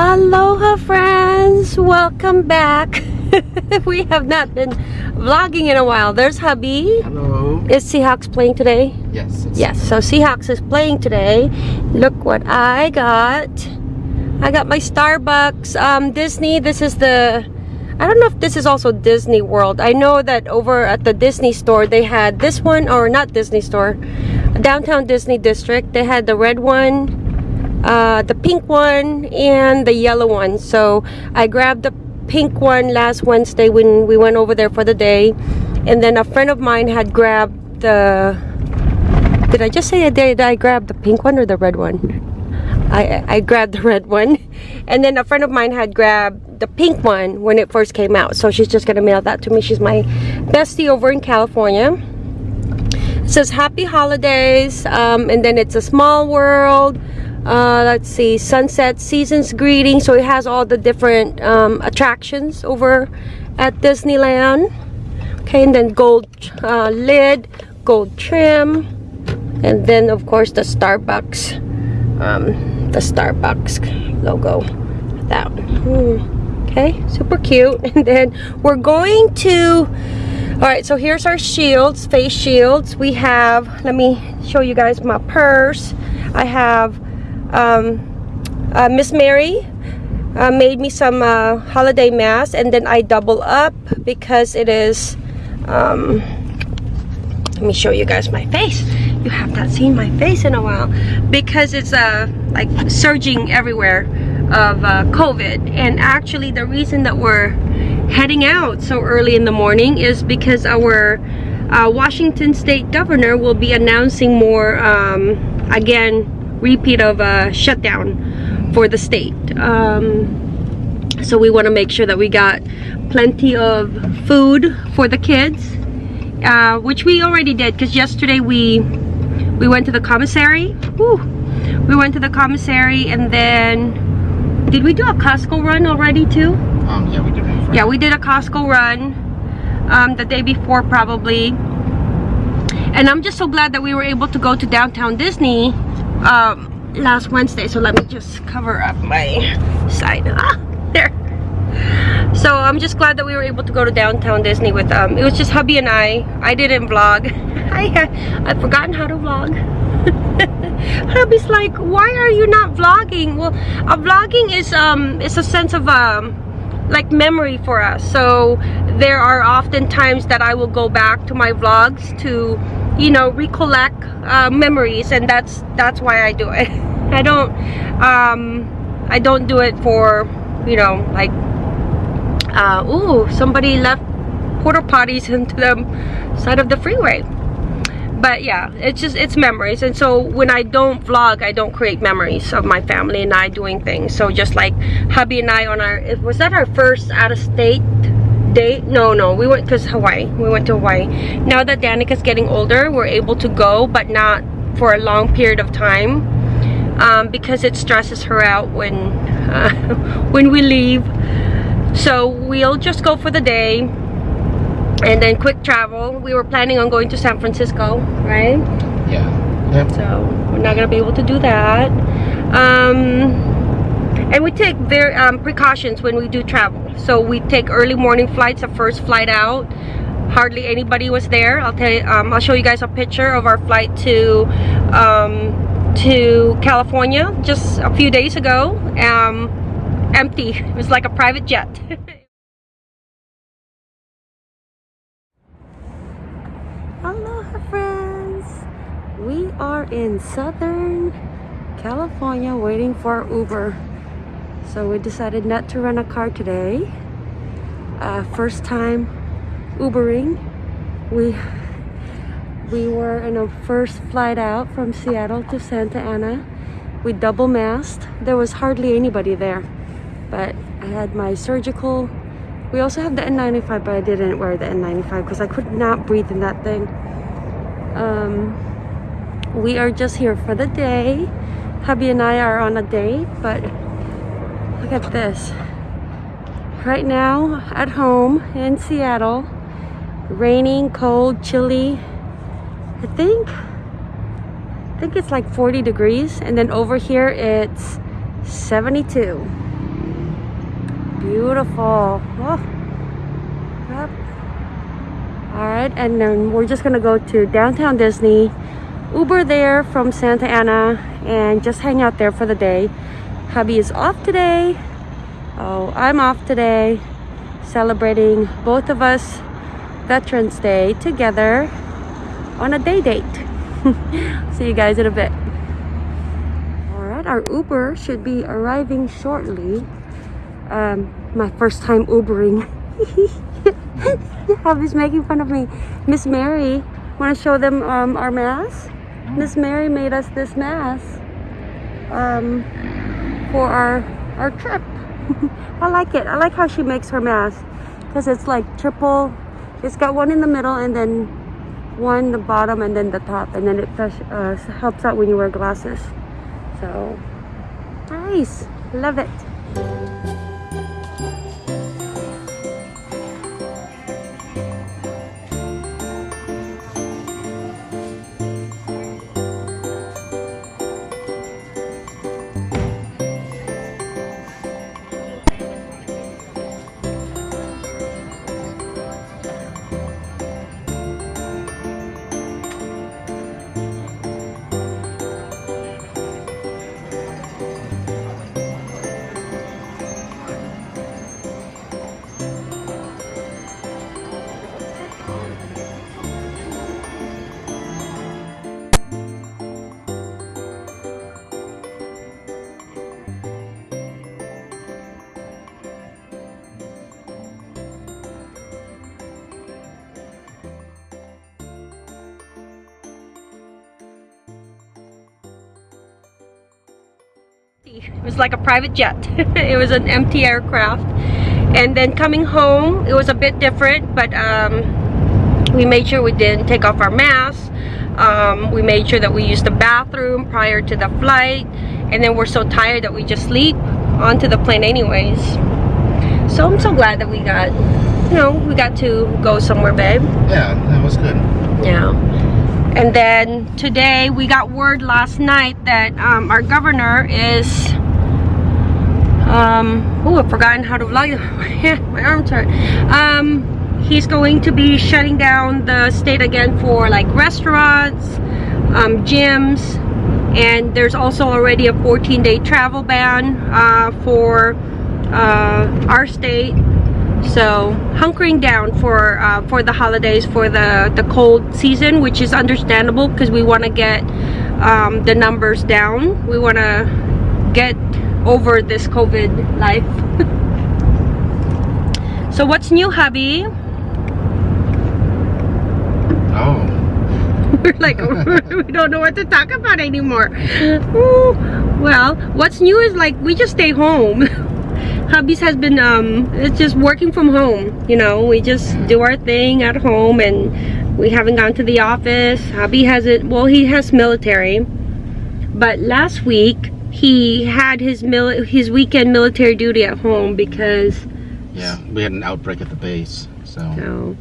Aloha friends, welcome back. we have not been vlogging in a while. There's hubby. Hello. Is Seahawks playing today? Yes. Yes, so Seahawks is playing today. Look what I got. I got my Starbucks um, Disney. This is the, I don't know if this is also Disney World. I know that over at the Disney store they had this one, or not Disney store, downtown Disney District. They had the red one, uh, the pink one, and the yellow one. So I grabbed the pink one last Wednesday when we went over there for the day. And then a friend of mine had grabbed the did I just say I did I grabbed the pink one or the red one? I I grabbed the red one, and then a friend of mine had grabbed the pink one when it first came out. So she's just gonna mail that to me. She's my bestie over in California. It says Happy Holidays, um, and then it's a small world. Uh, let's see, sunset seasons greeting. So it has all the different um, attractions over at Disneyland. Okay, and then gold uh, lid, gold trim, and then of course the Starbucks, um, the Starbucks logo. That one. Hmm. Okay, super cute. And then we're going to. All right, so here's our shields, face shields. We have. Let me show you guys my purse. I have um, uh, Miss Mary uh, made me some uh, holiday mask and then I double up because it is um, let me show you guys my face. You have not seen my face in a while because it's uh like surging everywhere of uh, COVID. And actually the reason that we're heading out so early in the morning is because our uh, Washington state governor will be announcing more um, again repeat of a shutdown for the state. Um, so we want to make sure that we got plenty of food for the kids uh, which we already did because yesterday we we went to the commissary. We went to the commissary and then did we do a Costco run already too? Um, yeah, we did one. yeah we did a Costco run um, the day before probably. And I'm just so glad that we were able to go to downtown Disney um, last Wednesday so let me just cover up my side. Ah, there. So I'm just glad that we were able to go to downtown Disney with um it was just hubby and I. I didn't vlog. I I've forgotten how to vlog. Hubby's like why are you not vlogging? Well a vlogging is um is a sense of um like memory for us. So there are often times that I will go back to my vlogs to you know recollect uh, memories and that's that's why I do it. I don't um I don't do it for you know like uh ooh somebody left porta potties into the side of the freeway. But yeah it's just it's memories. And so when i don't vlog i don't create memories of my family and i doing things. So just like hubby and i on our was that our first out-of-state date? No no. We went to hawaii. We went to hawaii. Now that danica's getting older we're able to go but not for a long period of time um, because it stresses her out when uh, when we leave. So we'll just go for the day and then quick travel. We were planning on going to san francisco right? Yeah. So we're not gonna be able to do that. Um and we take very um, precautions when we do travel. So we take early morning flights the first flight out. Hardly anybody was there. I'll tell you um, i'll show you guys a picture of our flight to um, to california just a few days ago. Um empty. It was like a private jet. Aloha friends! We are in Southern California waiting for Uber. So we decided not to rent a car today. Uh, first time Ubering. We we were in a first flight out from Seattle to Santa Ana. We double masked. There was hardly anybody there. But I had my surgical we also have the N95, but I didn't wear the N95 because I could not breathe in that thing. Um, we are just here for the day. Hubby and I are on a date, but look at this. Right now, at home in Seattle, raining, cold, chilly. I think, I think it's like 40 degrees, and then over here it's 72. beautiful. Oh. Yep. Alright, and then we're just gonna go to downtown Disney, Uber there from Santa Ana, and just hang out there for the day. Hubby is off today. Oh, I'm off today, celebrating both of us Veterans Day together on a day date. See you guys in a bit. Alright, our Uber should be arriving shortly. Um, my first time Ubering. Hubby's making fun of me. Miss Mary, want to show them um, our mask? Miss Mary made us this mask um, for our our trip. I like it. I like how she makes her mask because it's like triple. It's got one in the middle and then one the bottom and then the top, and then it uh, helps out when you wear glasses. So nice. Love it. It was like a private jet. it was an empty aircraft. And then coming home, it was a bit different, but um, we made sure we didn't take off our masks. Um, we made sure that we used the bathroom prior to the flight. And then we're so tired that we just sleep onto the plane anyways. So I'm so glad that we got, you know, we got to go somewhere, babe. Yeah, that was good. Yeah. And then today we got word last night that um, our governor is um oh I've forgotten how to vlog my arms hurt. Um he's going to be shutting down the state again for like restaurants um, gyms and there's also already a 14-day travel ban uh, for uh, our state so hunkering down for uh, for the holidays for the the cold season which is understandable because we want to get um, the numbers down. We want to get over this covid life. So what's new hubby? Oh. we're like we don't know what to talk about anymore. Ooh. well what's new is like we just stay home hubby's has been um it's just working from home you know we just do our thing at home and we haven't gone to the office hubby has it well he has military but last week he had his mil his weekend military duty at home because Yeah, we had an outbreak at the base, so. so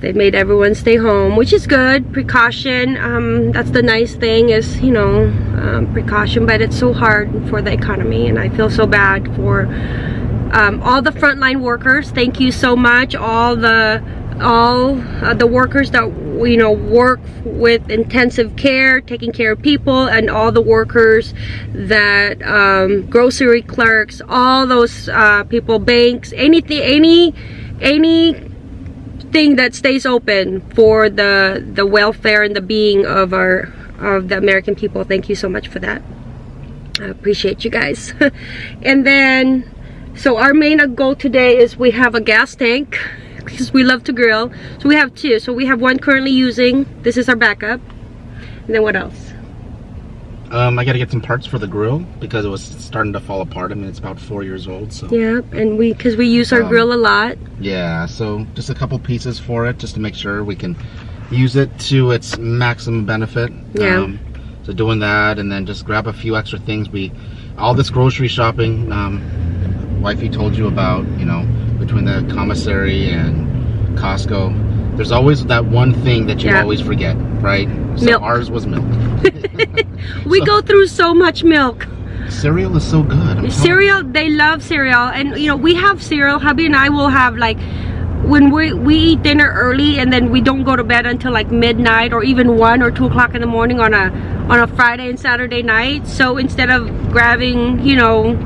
they made everyone stay home which is good. Precaution um, that's the nice thing is you know um, precaution but it's so hard for the economy and I feel so bad for um, all the frontline workers. Thank you so much. All the all uh, the workers that you know work with intensive care taking care of people and all the workers that um, grocery clerks all those uh, people banks anything any any thing that stays open for the the welfare and the being of our of the American people. Thank you so much for that. I appreciate you guys. And then so our main goal today is we have a gas tank because we love to grill. So we have two. So we have one currently using this is our backup. And then what else Um, I gotta get some parts for the grill because it was starting to fall apart. I mean, it's about four years old, so. yeah and we because we use our Um, grill a lot Yeah, so just a couple pieces for it just to make sure we can use it to its maximum benefit. Yeah. Um, so doing that and then just grab a few extra things. We, all this grocery shopping, um, wifey told you about, you know, between the commissary and Costco. There's always that one thing that you Yeah. always forget, right? So Milk. ours was milk. we So- go through so much milk. Cereal is so good. I'm cereal they love cereal. And you know we have cereal. Hubby and i will have like when we we eat dinner early and then we don't go to bed until like midnight or even one or two o'clock in the morning on a on a friday and saturday night. So instead of grabbing you know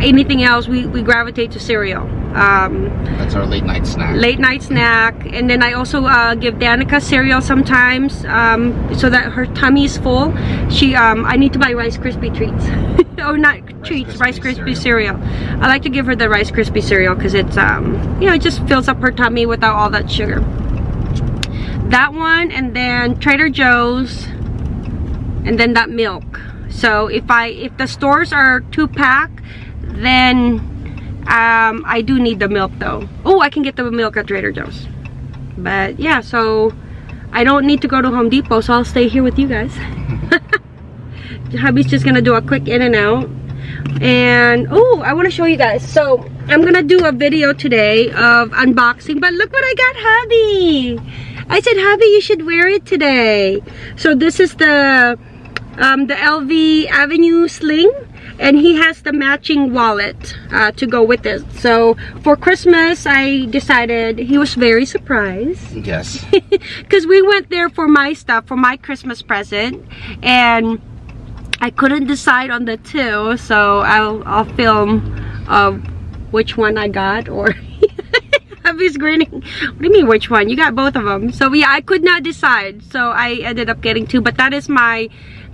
anything else we we gravitate to cereal um. That's our late night snack. late night snack and then I also uh, give Danica cereal sometimes um, so that her tummy is full she um, I need to buy Rice Krispie treats oh not treats Krispie Rice Krispie cereal. I like to give her the Rice Krispie cereal because it's um, you know it just fills up her tummy without all that sugar that one and then Trader Joe's and then that milk so if I if the stores are two pack then um, I do need the milk though. Oh, I can get the milk at Trader Joe's. But yeah, so I don't need to go to Home Depot, so I'll stay here with you guys. Hubby's just gonna do a quick in and out. And oh, I want to show you guys. So I'm gonna do a video today of unboxing, but look what I got Hubby. I said, Hubby, you should wear it today. So this is the um, the LV Avenue Sling and he has the matching wallet uh, to go with it. So for Christmas I decided he was very surprised. Yes. because we went there for my stuff for my Christmas present. And I couldn't decide on the two so I'll, I'll film uh, which one I got or Hubby's grinning what do you mean which one? You got both of them so yeah I could not decide. So I ended up getting two but that is my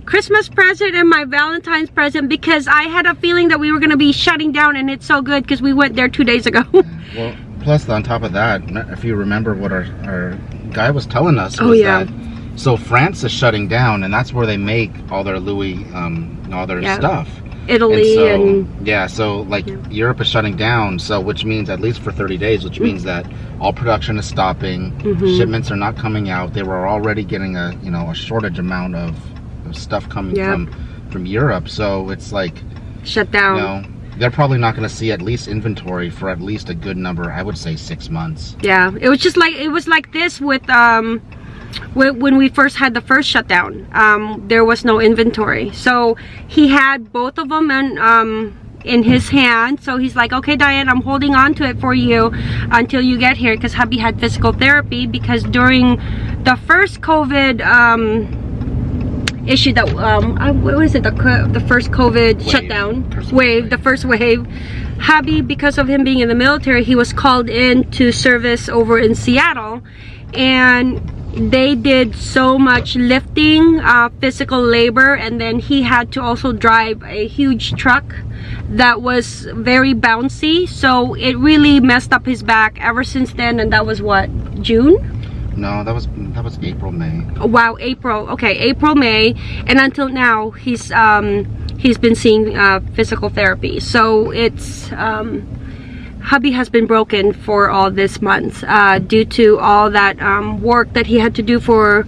Christmas present and my Valentine's present because I had a feeling that we were going to be shutting down and it's so good because we went there two days ago. Well, plus on top of that, if you remember what our, our guy was telling us Oh, yeah. that so France is shutting down and that's where they make all their Louis um all their Yeah. stuff. Italy and and, so yeah, so like Yeah. Europe is shutting down, so which means at least for 30 days, which means that all production is stopping, Mhm. shipments are not coming out. They were already getting a you know a shortage amount of stuff coming Yeah. from from Europe, so it's like shut down. you know they're probably not going to see at least inventory for at least a good number. I would say six months. Yeah, it was just like it was like this with um wh- when we first had the first shutdown. Um, there was no inventory, so he had both of them and um in his hand so he's like okay Diane I'm holding on to it for you until you get here because hubby had physical therapy because during the first COVID um issue that um I, what was it? The the first COVID Wave. shutdown? First wave wave. the first wave. Hubby because of him being in the military he was called in to service over in Seattle and they did so much lifting uh, physical labor and then he had to also drive a huge truck that was very bouncy. So it really messed up his back ever since then and that was what June No, that was that was April, May. Oh, wow april. Okay april may. And until now he's um he's been seeing uh, physical therapy. So it's um hubby has been broken for all this month uh, due to all that um, work that he had to do for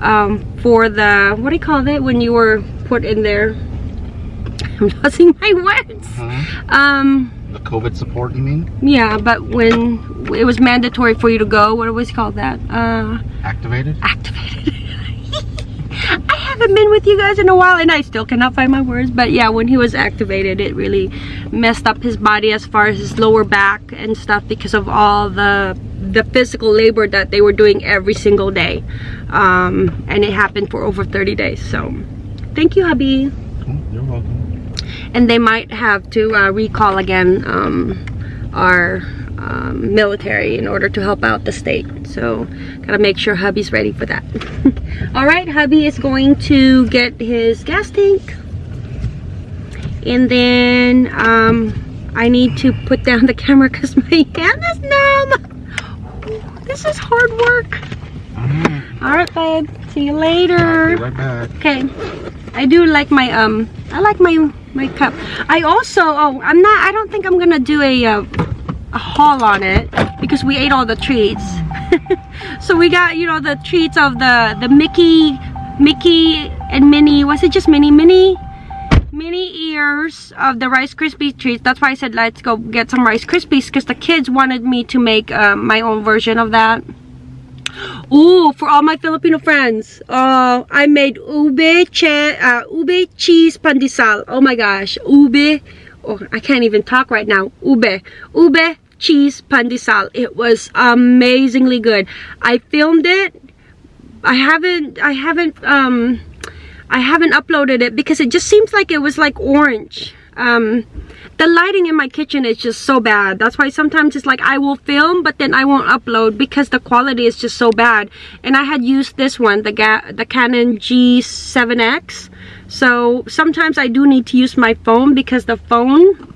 um, for the what do you call it when you were put in there? I'm losing my words. Huh? um The COVID support, you mean? yeah but when it was mandatory for you to go what was called that uh Activated? activated. I haven't been with you guys in a while and I still cannot find my words. But yeah, when he was activated, it really messed up his body as far as his lower back and stuff because of all the the physical labor that they were doing every single day. Um, and it happened for over 30 days. So thank you, hubby. You're welcome. And they might have to uh, recall again um, our um, military in order to help out the state. So gotta make sure hubby's ready for that. All right, hubby is going to get his gas tank. And then um, I need to put down the camera because my hand is numb. This is hard work. Alright, All right, babe. See you later. right. Okay. I do like my um I like my my cup. I also oh I'm not I don't think I'm gonna do a uh, a haul on it because we ate all the treats. so we got you know the treats of the the Mickey Mickey and Minnie was it just Minnie Minnie mini ears of the Rice Krispie treats. That's why I said let's go get some Rice Krispies because the kids wanted me to make uh, my own version of that. Ooh, for all my Filipino friends, uh, I made ube, che, uh, ube cheese pandesal. Oh my gosh, ube, oh, I can't even talk right now. Ube, ube cheese pandesal. It was amazingly good. I filmed it. I haven't, I haven't, um, I haven't uploaded it because it just seems like it was like orange. Um, the lighting in my kitchen is just so bad. That's why sometimes it's like I will film but then I won't upload because the quality is just so bad. And I had used this one the the Canon G7X so sometimes I do need to use my phone because the phone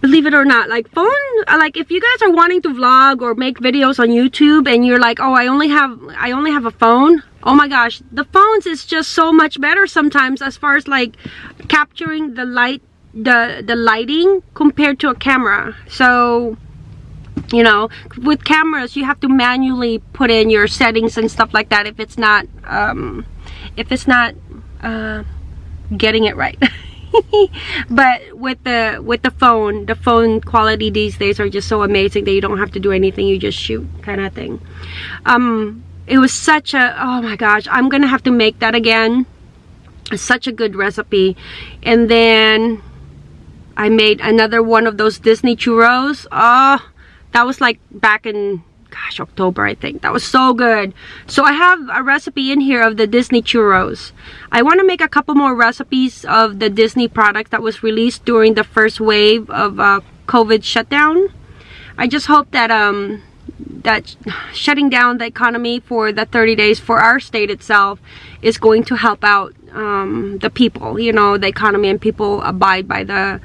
believe it or not like phone like if you guys are wanting to vlog or make videos on youtube and you're like oh i only have i only have a phone oh my gosh the phones is just so much better sometimes as far as like capturing the light the the lighting compared to a camera. So you know with cameras you have to manually put in your settings and stuff like that if it's not um if it's not uh getting it right. But with the with the phone the phone quality these days are just so amazing that you don't have to do anything you just shoot kind of thing. Um it was such a oh my gosh i'm gonna have to make that again such a good recipe and then I made another one of those Disney churros. Oh, that was like back in, gosh, October, I think. That was so good. So I have a recipe in here of the Disney churros. I want to make a couple more recipes of the Disney product that was released during the first wave of uh, COVID shutdown. I just hope that um, that shutting down the economy for the 30 days for our state itself is going to help out um, the people, you know, the economy and people abide by the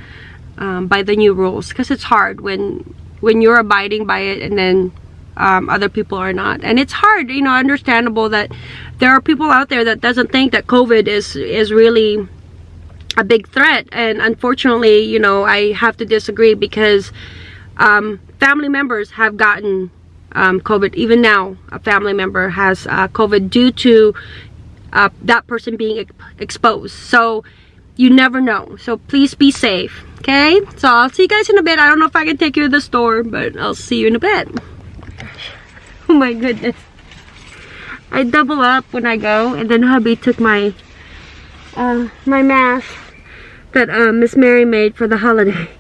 um, by the new rules because it's hard when when you're abiding by it and then um, other people are not. And it's hard you know understandable that there are people out there that doesn't think that COVID is is really a big threat. And unfortunately you know I have to disagree because um, family members have gotten um, COVID even now a family member has uh, COVID due to uh, that person being exposed. So you never know. So please be safe okay? So i'll see you guys in a bit. I don't know if i can take you to the store but i'll see you in a bit. Oh my goodness. I double up when i go and then hubby took my uh my mask that uh, miss mary made for the holiday.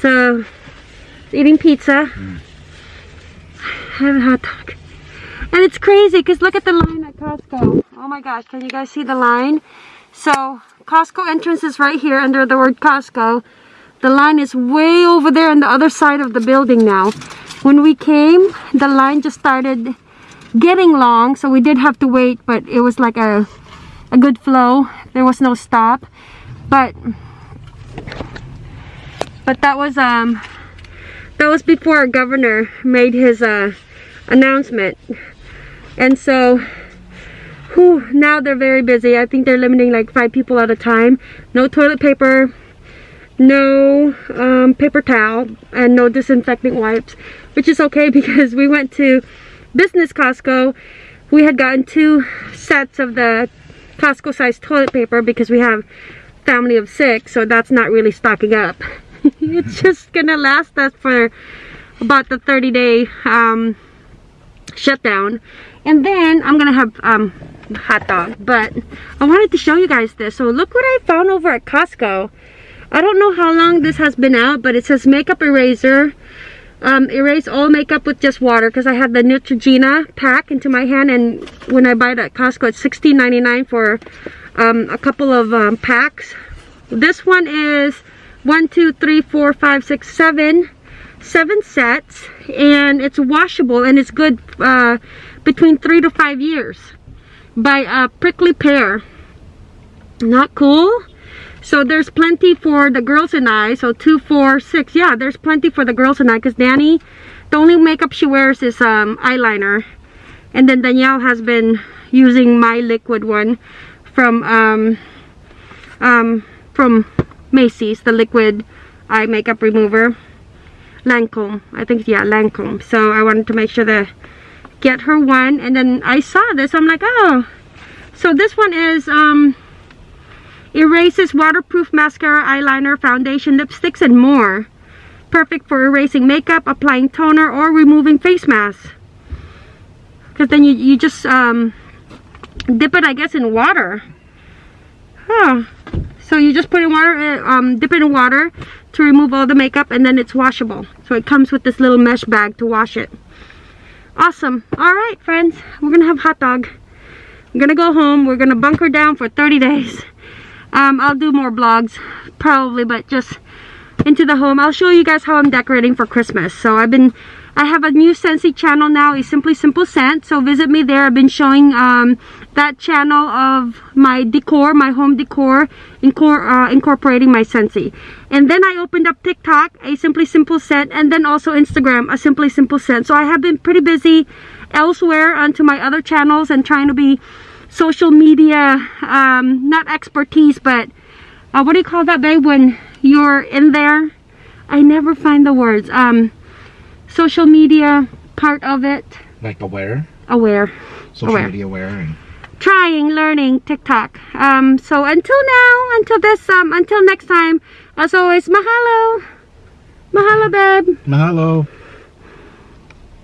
So eating pizza mm. have a hot dog and it's crazy because look at the line at Costco. Oh my gosh, can you guys see the line? So Costco entrance is right here under the word Costco. The line is way over there on the other side of the building now. When we came, the line just started getting long, so we did have to wait, but it was like a, a good flow. There was no stop. But but that was um that was before our governor made his uh announcement. And so whew, now they're very busy. I think they're limiting like five people at a time. No toilet paper, no um, paper towel, and no disinfecting wipes, which is okay because we went to business Costco. We had gotten two sets of the Costco size toilet paper because we have family of six, so that's not really stocking up. it's just gonna last us for about the 30 day um, shutdown. And then I'm gonna have um, hot dog. But I wanted to show you guys this. So look what I found over at Costco. I don't know how long this has been out but it says makeup eraser. Um, erase all makeup with just water because I have the Neutrogena pack into my hand and when I buy it at Costco it's $16.99 for um, a couple of um, packs. This one is one two three four five six seven seven sets and it's washable and it's good uh, between three to five years by a prickly pear. Not cool. So there's plenty for the girls and I. So two four six. Yeah there's plenty for the girls and I because Danny the only makeup she wears is um, eyeliner. And then Danielle has been using my liquid one from um, um, from Macy's the liquid eye makeup remover Lancome. I think, yeah, Lancome. So I wanted to make sure to get her one. And then I saw this. I'm like, oh. So this one is um, erases waterproof mascara, eyeliner, foundation, lipsticks, and more. perfect for erasing makeup, applying toner, or removing face masks. Because then you, you just um, dip it, I guess, in water. Huh. So you just put in water, uh, um, dip it in water to remove all the makeup and then it's washable. So it comes with this little mesh bag to wash it. Awesome. All right, friends. We're going to have hot dog. I'm going to go home. We're going to bunker down for 30 days. Um, I'll do more vlogs probably, but just into the home. I'll show you guys how I'm decorating for Christmas. So I've been I have a new Scentsy channel now, It's Simply Simple Scent. So visit me there. I've been showing um, that channel of my decor, my home decor, incor uh, incorporating my Scentsy. And then I opened up TikTok, a Simply Simple Scent, and then also Instagram, a Simply Simple Scent. So I have been pretty busy elsewhere onto my other channels and trying to be social media, um, not expertise, but uh, what do you call that, babe, when you're in there? I never find the words. Um, social media part of it. Like aware? Aware. Social Aware. media aware. And Trying, learning TikTok. Um, so until now, until this, um, until next time, as always, mahalo. Mahalo, babe. mahalo.